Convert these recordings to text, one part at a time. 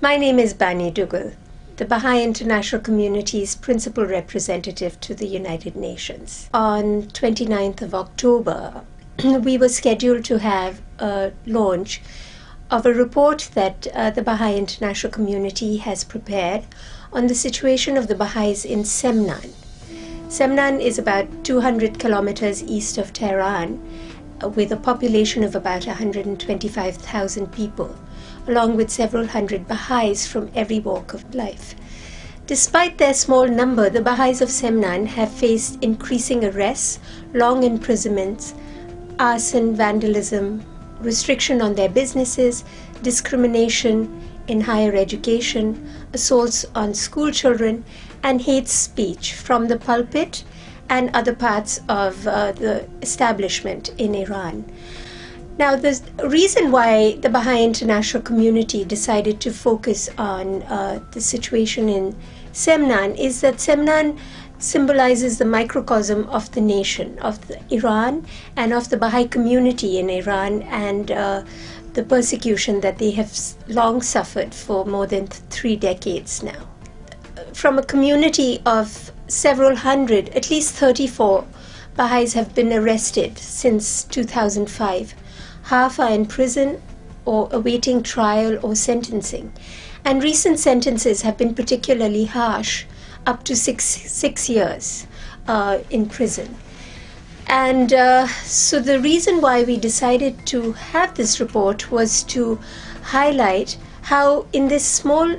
My name is Bani Dugal, the Baha'i International Community's principal representative to the United Nations. On 29th of October, we were scheduled to have a launch of a report that uh, the Baha'i International Community has prepared on the situation of the Baha'is in Semnan. Semnan is about 200 kilometers east of Tehran, uh, with a population of about 125,000 people along with several hundred Baha'is from every walk of life. Despite their small number, the Baha'is of Semnan have faced increasing arrests, long imprisonments, arson, vandalism, restriction on their businesses, discrimination in higher education, assaults on school children, and hate speech from the pulpit and other parts of uh, the establishment in Iran. Now, the reason why the Baha'i international community decided to focus on uh, the situation in Semnan is that Semnan symbolizes the microcosm of the nation, of the Iran, and of the Baha'i community in Iran, and uh, the persecution that they have long suffered for more than three decades now. From a community of several hundred, at least 34 Baha'is have been arrested since 2005 half are in prison or awaiting trial or sentencing. And recent sentences have been particularly harsh, up to six, six years uh, in prison. And uh, so the reason why we decided to have this report was to highlight how in this small,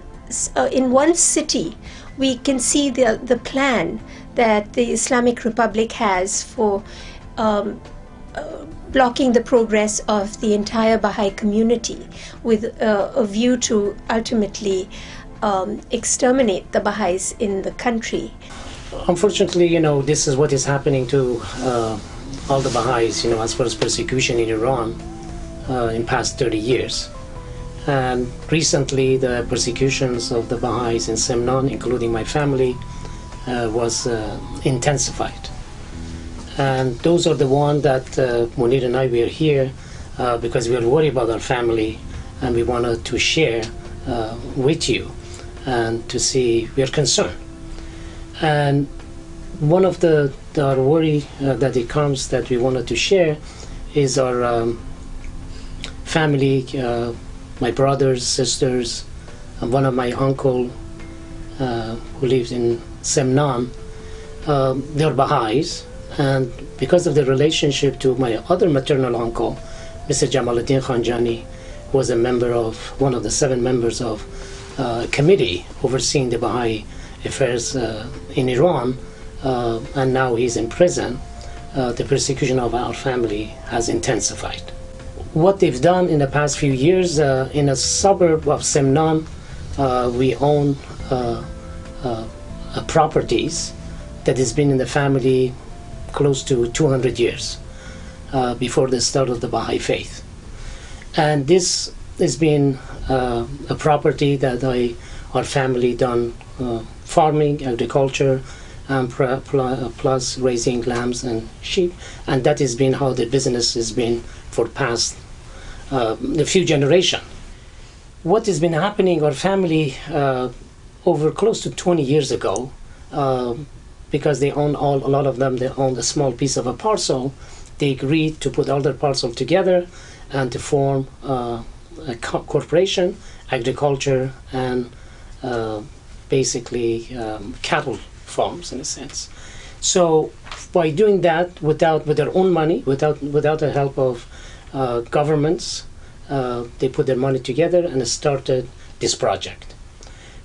uh, in one city, we can see the, the plan that the Islamic Republic has for um, blocking the progress of the entire Baha'i community with uh, a view to ultimately um, exterminate the Baha'is in the country. Unfortunately, you know, this is what is happening to uh, all the Baha'is, you know, as far as persecution in Iran uh, in past 30 years. And recently, the persecutions of the Baha'is in Semnan, including my family, uh, was uh, intensified and those are the ones that uh, Munir and I were here uh, because we are worried about our family and we wanted to share uh, with you and to see we are concerned. And one of the, the our worry uh, that it comes that we wanted to share is our um, family, uh, my brothers, sisters, and one of my uncle uh, who lives in Semnan. they're Baha'is and because of the relationship to my other maternal uncle, Mr. Jamaluddin Khanjani, was a member of one of the seven members of uh, committee overseeing the Baha'i affairs uh, in Iran, uh, and now he's in prison. Uh, the persecution of our family has intensified. What they've done in the past few years uh, in a suburb of Semnan, uh, we own properties that has been in the family close to 200 years uh, before the start of the Baha'i faith. And this has been uh, a property that I, our family done uh, farming, agriculture, and plus raising lambs and sheep. And that has been how the business has been for past uh, a few generations. What has been happening, our family, uh, over close to 20 years ago, uh, because they own all, a lot of them, they own a small piece of a parcel, they agreed to put all their parcel together and to form uh, a co corporation, agriculture, and uh, basically um, cattle farms in a sense. So by doing that without with their own money, without without the help of uh, governments, uh, they put their money together and started this project.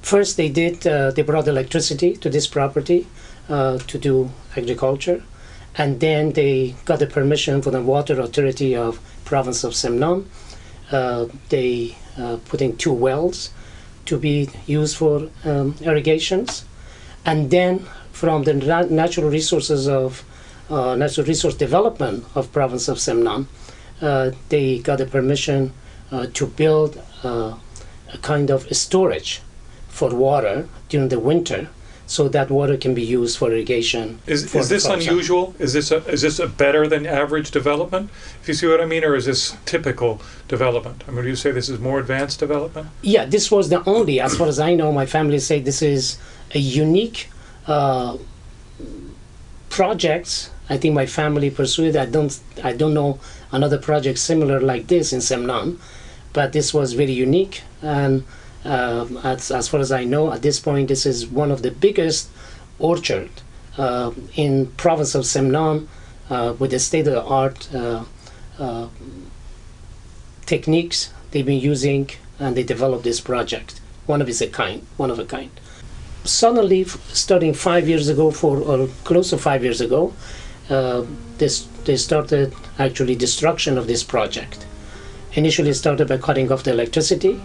First, they did uh, they brought electricity to this property uh, to do agriculture. And then they got the permission from the water authority of province of Semnan. Uh, they uh, put in two wells to be used for um, irrigations. And then from the natural resources of uh, natural resource development of province of Semnan, uh, they got the permission to build a kind of storage for water during the winter so that water can be used for irrigation. Is, for is this unusual? Is this a, is this a better than average development? If you see what I mean, or is this typical development? I mean, do you say this is more advanced development? Yeah, this was the only, as far as I know, my family say this is a unique uh, project. I think my family pursued. I don't, I don't know another project similar like this in Semnan, but this was very unique. And uh, as, as far as I know, at this point, this is one of the biggest orchard uh, in province of Semnan uh, with the state of the art uh, uh, techniques they've been using and they developed this project. One of its a kind, one of a kind. Suddenly, starting five years ago, for or close to five years ago, uh, this they started actually destruction of this project. Initially, it started by cutting off the electricity,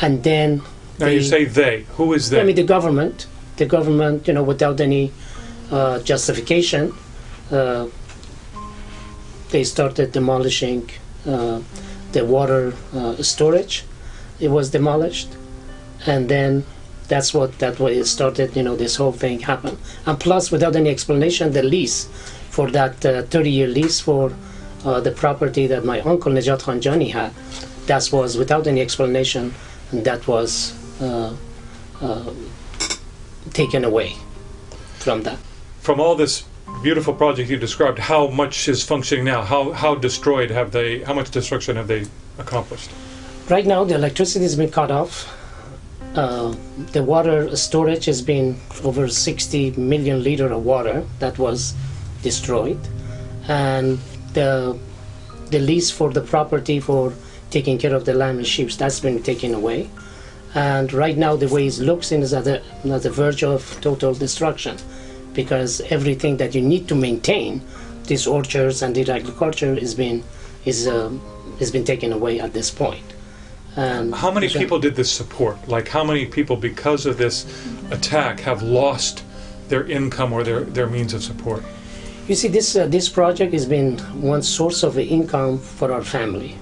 and then Now you say they. Who is they? I mean, the government, the government, you know, without any uh, justification, uh, they started demolishing uh, the water uh, storage. It was demolished, and then that's what that way it started. You know, this whole thing happened, and plus, without any explanation, the lease for that 30-year lease for uh, the property that my uncle Najat Khanjani had, that was without any explanation, that was. Uh, uh, taken away from that. From all this beautiful project you described, how much is functioning now? How how destroyed have they? How much destruction have they accomplished? Right now, the electricity has been cut off. Uh, the water storage has been over 60 million liter of water that was destroyed, and the the lease for the property for taking care of the land and sheep that's been taken away. And right now, the way it looks is at the, at the verge of total destruction, because everything that you need to maintain these orchards and the agriculture is been is um, has been taken away at this point. And How many people did this support? Like how many people, because of this attack, have lost their income or their, their means of support? You see, this uh, this project has been one source of income for our family.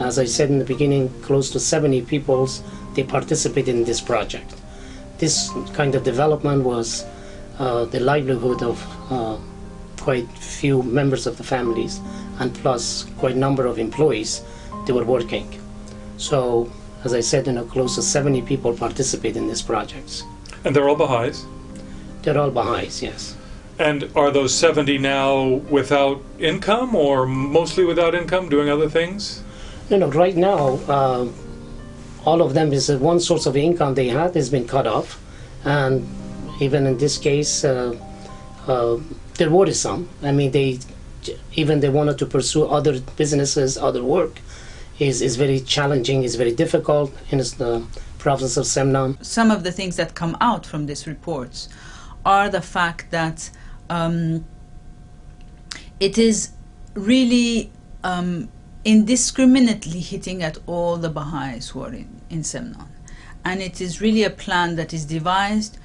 As I said in the beginning, close to 70 peoples they participated in this project. This kind of development was uh, the livelihood of uh, quite few members of the families, and plus quite a number of employees. They were working. So, as I said, you know, close to 70 people participate in these projects. And they're all Baha'is. They're all Baha'is, yes. And are those 70 now without income or mostly without income, doing other things? No, know, Right now, uh, all of them is uh, one source of income they had has been cut off, and even in this case, uh, uh, there were some. I mean, they even they wanted to pursue other businesses, other work, is is very challenging, is very difficult in the province of Semnan. some of the things that come out from these reports are the fact that um, it is really um, indiscriminately hitting at all the Baha'is who are in, in Semnan. And it is really a plan that is devised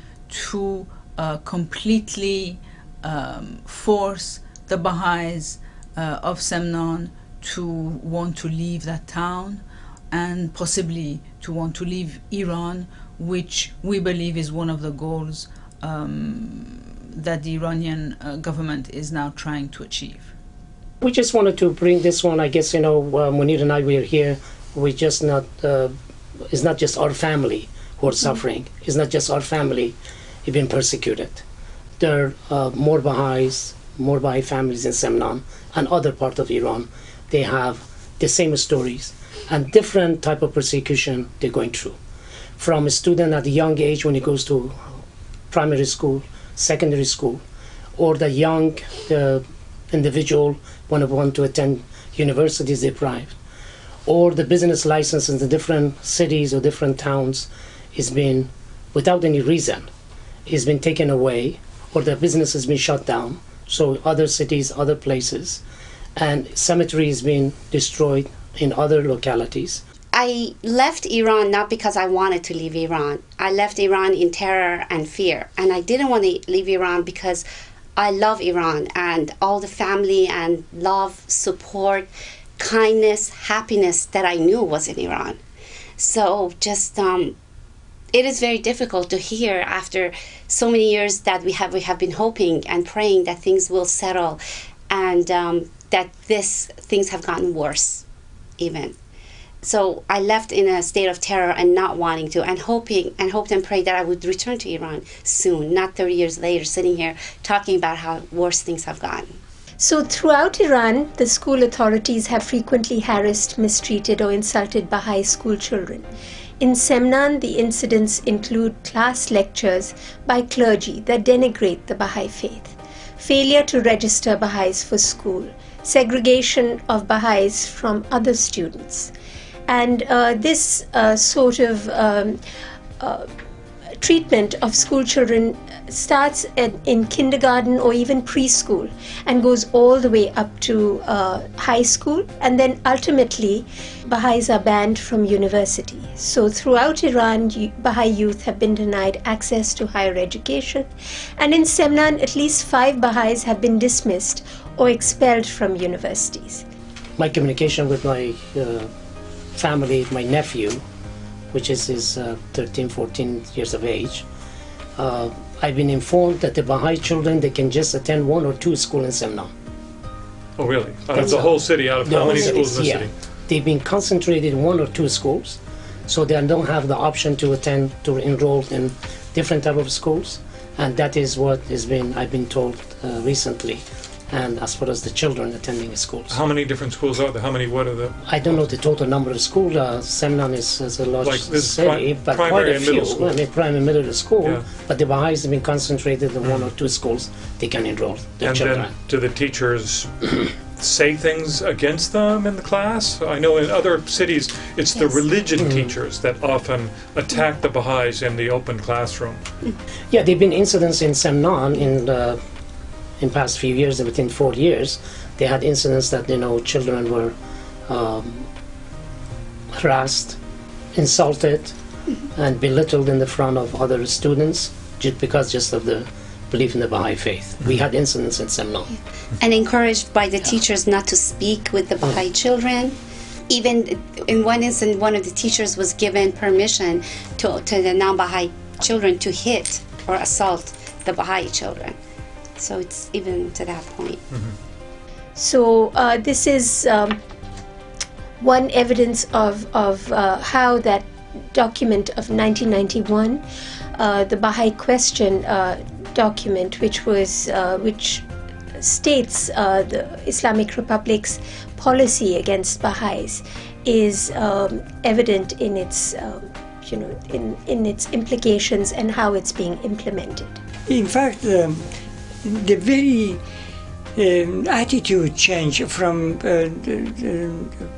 to uh, completely um, force the Baha'is uh, of Semnan to want to leave that town and possibly to want to leave Iran, which we believe is one of the goals um, that the Iranian uh, government is now trying to achieve. We just wanted to bring this one. I guess you know, uh, Munir and I we are here. We just not. Uh, it's not just our family who are suffering. It's not just our family who've been persecuted. There are uh, more Baha'is, more Baha'i families in Semnan and other part of Iran. They have the same stories and different type of persecution they're going through. From a student at a young age when he goes to primary school, secondary school, or the young uh, individual when want to attend universities deprived, or the business license in the different cities or different towns is being, without any reason, is been taken away, or the business has been shut down. So other cities, other places, and cemetery is being destroyed in other localities. I left Iran not because I wanted to leave Iran. I left Iran in terror and fear. And I didn't want to leave Iran because I love Iran and all the family and love, support, kindness, happiness that I knew was in Iran. So just um, it is very difficult to hear after so many years that we have we have been hoping and praying that things will settle, and um, that this things have gotten worse, even. So I left in a state of terror and not wanting to, and hoping and hoped and prayed that I would return to Iran soon, not 30 years later, sitting here talking about how worse things have gotten. So, throughout Iran, the school authorities have frequently harassed, mistreated, or insulted Baha'i school children. In Semnan, the incidents include class lectures by clergy that denigrate the Baha'i faith, failure to register Baha'is for school, segregation of Baha'is from other students. And uh, this uh, sort of um, uh, treatment of school children starts in, in, kindergarten or even preschool and goes all the way up to uh, high school and then ultimately baha'is are banned from university. So throughout iran baha'i youth have been denied access to higher education. And in semnan at least five baha'is have been dismissed or expelled from universities. My communication with my uh, family my nephew which is his uh, 13 14 years of age uh, I've been informed that the Baha'i children they can just attend one or two schools in Semnan. Oh, really? Out of the whole city, out of how many schools in the yeah. city? They've been concentrated in one or two schools, so they don't have the option to attend to enroll in different type of schools, and that is what has been I've been told uh, recently and as far as the children attending schools. How many different schools are there? How many, what are the? I don't know the total number of schools. Uh, Semnan is, is a large Like this city, pri- but quite a and few. middle school. I mean, primary and middle school, Yeah. but the Baha'is have been concentrated in one or two schools they can enroll their And children. then do the teachers say things against them in the class? I know in other cities, it's the religion Mm-hmm. teachers that often attack the Baha'is in the open classroom. Yeah, there have been incidents in Semnan in the in past few years, within four years, they had incidents that you know children were um, harassed, insulted, and belittled in the front of other students just because just of the belief in the Baha'i faith. We had incidents in Semnan. and encouraged by the teachers not to speak with the Baha'i children. Even in one instance, one of the teachers was given permission to, to the non Baha'i children to hit or assault the Baha'i children. So it's even to that point. So uh, this is um, one evidence of of uh, how that document of 1991, uh, the Baha'i Question uh, document, which was uh, which states uh, the Islamic Republic's policy against Baha'is, is um, evident in its um, you know in in its implications and how it's being implemented. In fact, um, the very um, attitude change from uh,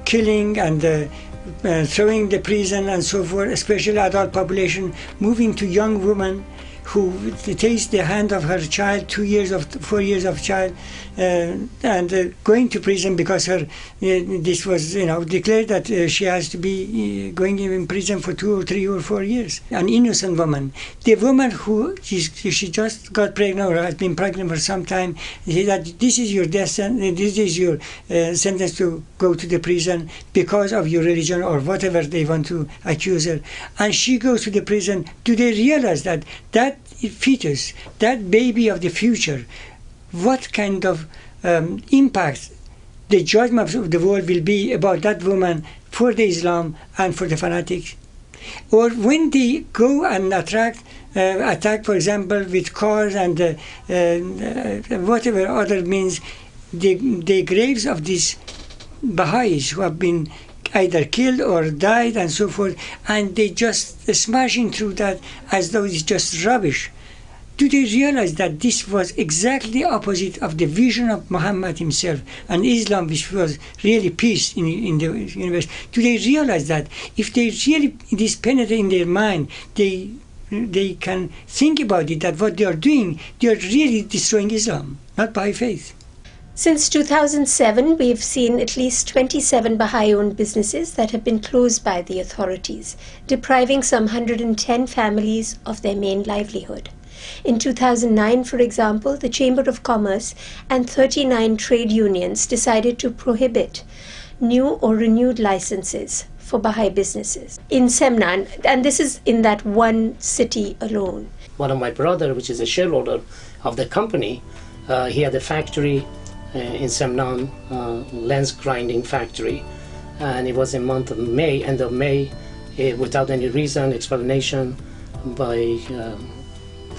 killing and uh, throwing the prison and so forth, especially adult population, moving to young women who takes the hand of her child, two years of four years of child, uh, and uh, going to prison because her uh, this was you know declared that she has to be going in prison for two or three or four years. An innocent woman, the woman who she, just got pregnant or has been pregnant for some time, that this is your death sentence, this is your uh, sentence to go to the prison because of your religion or whatever they want to accuse her, and she goes to the prison. Do they realize that that fetus, that baby of the future, what kind of um, impact the judgment of the world will be about that woman for the Islam and for the fanatics. Or when they go and attract, uh, attack, for example, with cars and uh, uh, whatever other means, the, the graves of these Baha'is who have been either killed or died and so forth, and they just smashing through that as though it's just rubbish. Do they realize that this was exactly the opposite of the vision of Muhammad himself and Islam, which was really peace in, in the universe? Do they realize that if they really this penetrate in their mind, they they can think about it that what they are doing, they are really destroying Islam, not by faith. Since 2007, we've seen at least 27 Baha'i owned businesses that have been closed by the authorities, depriving some 110 families of their main livelihood. In 2009, for example, the Chamber of Commerce and 39 trade unions decided to prohibit new or renewed licenses for Baha'i businesses in Semnan, and this is in that one city alone. One of my brother, which is a shareholder of the company, uh, he had a factory in Semnan, uh, lens grinding factory, and it was in month of May, end of May, uh, without any reason, explanation by um,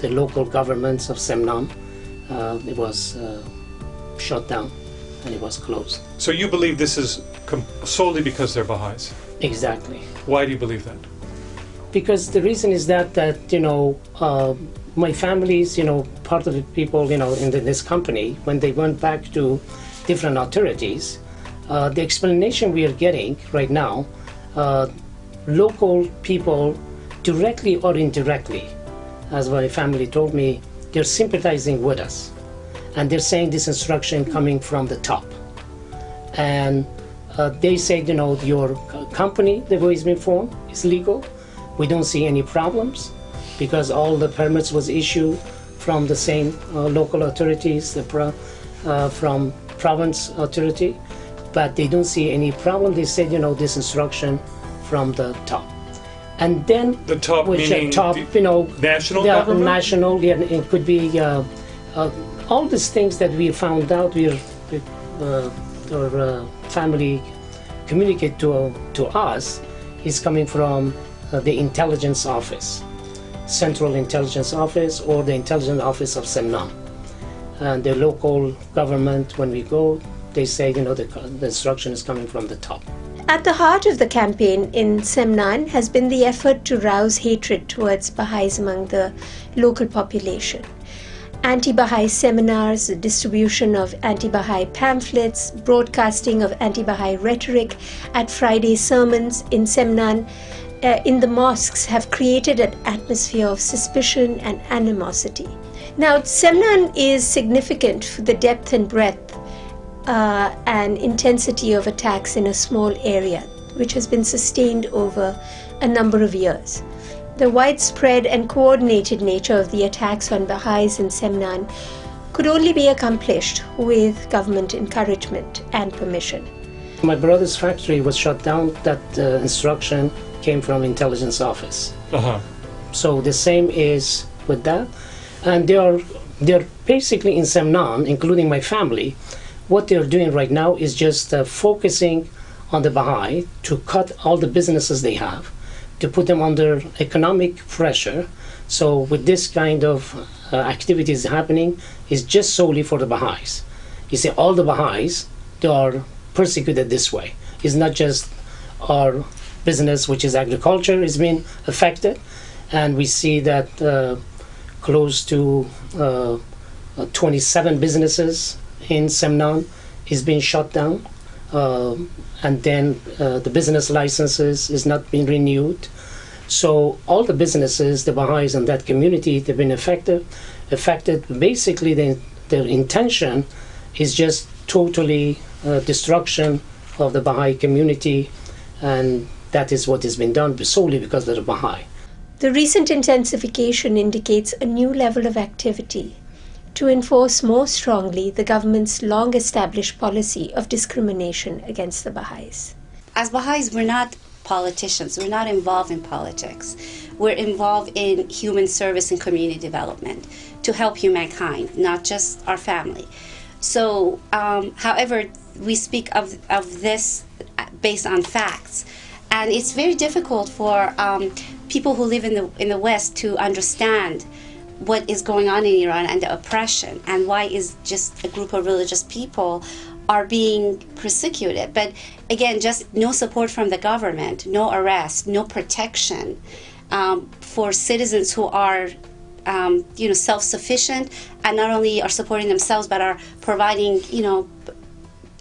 the local governments of Semnan, uh, it was uh, shut down and it was closed. So you believe this is com- solely because they're Baha'is? Exactly. Why do you believe that? Because the reason is that that you know uh, my family's you know part of the people you know in the, this company when they went back to different authorities uh, the explanation we are getting right now uh, local people directly or indirectly as my family told me they're sympathizing with us. And they're saying this instruction coming from the top. And uh, they said you know your company the way it's been formed is legal we don't see any problems because all the permits was issued from the same uh, local authorities, the pro, uh, from province authority, but they don't see any problem. They said, you know, this instruction from the top, and then The top which meaning uh, top, the you know, national the government? national, yeah, it could be uh, uh, all these things that we found out. We uh, our uh, family communicate to to us is coming from Uh, the intelligence office, Central Intelligence Office, or the Intelligence Office of Semnan. And the local government, when we go, they say, you know, the, the instruction is coming from the top. At the heart of the campaign in Semnan has been the effort to rouse hatred towards Baha'is among the local population. Anti Baha'i seminars, the distribution of anti Baha'i pamphlets, broadcasting of anti Baha'i rhetoric at Friday sermons in Semnan, uh, in the mosques, have created an atmosphere of suspicion and animosity. Now, Semnan is significant for the depth and breadth uh, and intensity of attacks in a small area, which has been sustained over a number of years. The widespread and coordinated nature of the attacks on Baha'is in Semnan could only be accomplished with government encouragement and permission. My brother's factory was shut down. That uh, instruction came from intelligence office. Uh huh. So the same is with that, and they are they're basically in Semnan, including my family. What they're doing right now is just uh, focusing on the Baha'i to cut all the businesses they have, to put them under economic pressure. So with this kind of uh, activities happening, is just solely for the Baha'is. You see, all the Baha'is they are persecuted this way. It's not just our business, which is agriculture, is being affected, and we see that uh, close to uh, uh, 27 businesses in Semnan is being shut down, Um and then uh, the business licenses is not being renewed. So all the businesses, the Baha'is in that community, they've been affected. Affected. Basically, the, their intention is just totally uh, destruction of the Baha'i community, and that is what has been done solely because of the Baha'i. The recent intensification indicates a new level of activity to enforce more strongly the government's long established policy of discrimination against the Baha'is. As Baha'is, we're not politicians, we're not involved in politics. We're involved in human service and community development to help humankind, not just our family. So, um, however, we speak of, of this based on facts. And it's very difficult for um, people who live in the, in the West to understand what is going on in Iran and the oppression and why is just a group of religious people are being persecuted. But again, just no support from the government, no arrest, no protection um, for citizens who are, um, you know, self-sufficient and not only are supporting themselves but are providing, you know,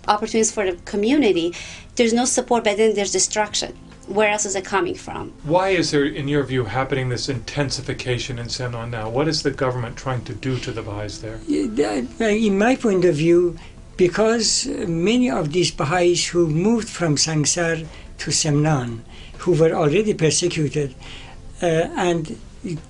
opportunities for the community. There's no support, but then there's destruction. Where else is it coming from? Why is there, in your view, happening this intensification in Semnan now? What is the government trying to do to the Baha'is there? In my point of view, because many of these Baha'is who moved from Sangsar to Semnan, who were already persecuted, uh, and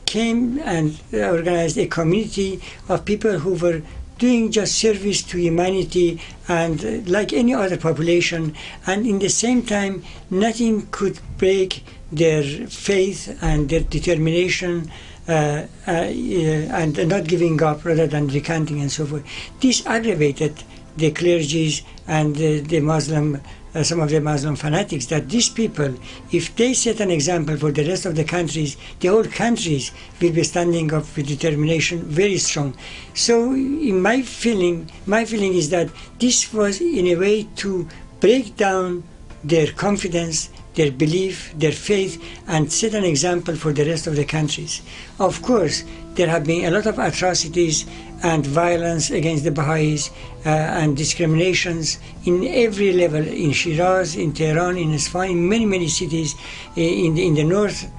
came and organized a community of people who were doing just service to humanity and uh, like any other population, and in the same time, nothing could break their faith and their determination. Uh, uh, and not giving up rather than recanting and so forth. This aggravated the clergies and the, the Muslim uh, some of the Muslim fanatics that these people, if they set an example for the rest of the countries, the whole countries will be standing up with determination very strong. So, in my feeling, my feeling is that this was in a way to break down their confidence, their belief, their faith, and set an example for the rest of the countries. Of course, there have been a lot of atrocities and violence against the Baha'is uh, and discriminations in every level in Shiraz, in Tehran, in Isfahan, in many, many cities uh, in, the, in the north.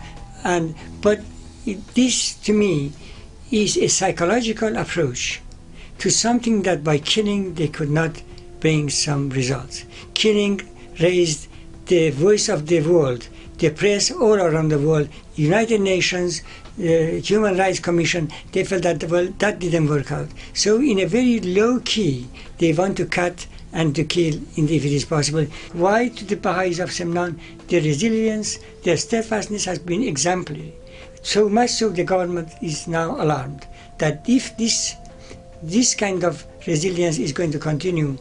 And, but this, to me, is a psychological approach to something that by killing they could not bring some results. Killing raised the voice of the world, the press all around the world, United Nations, the Human Rights Commission, they felt that well that didn't work out. So in a very low key, they want to cut and to kill if it is possible. Why to the Baha'is of Semnan? Their resilience, their steadfastness has been exemplary. So much so the government is now alarmed that if this this kind of resilience is going to continue,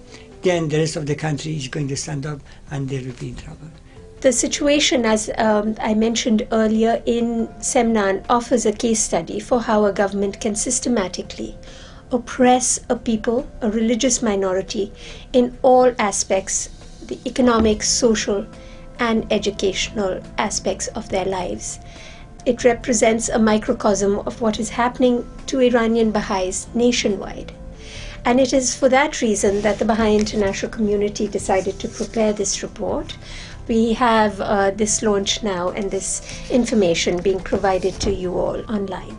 then the rest of the country is going to stand up and they will be in trouble. The situation, as um, I mentioned earlier in Semnan, offers a case study for how a government can systematically oppress a people, a religious minority, in all aspects the economic, social, and educational aspects of their lives. It represents a microcosm of what is happening to Iranian Baha'is nationwide. And it is for that reason that the Baha'i international community decided to prepare this report, we have uh, this launch now and this information being provided to you all online.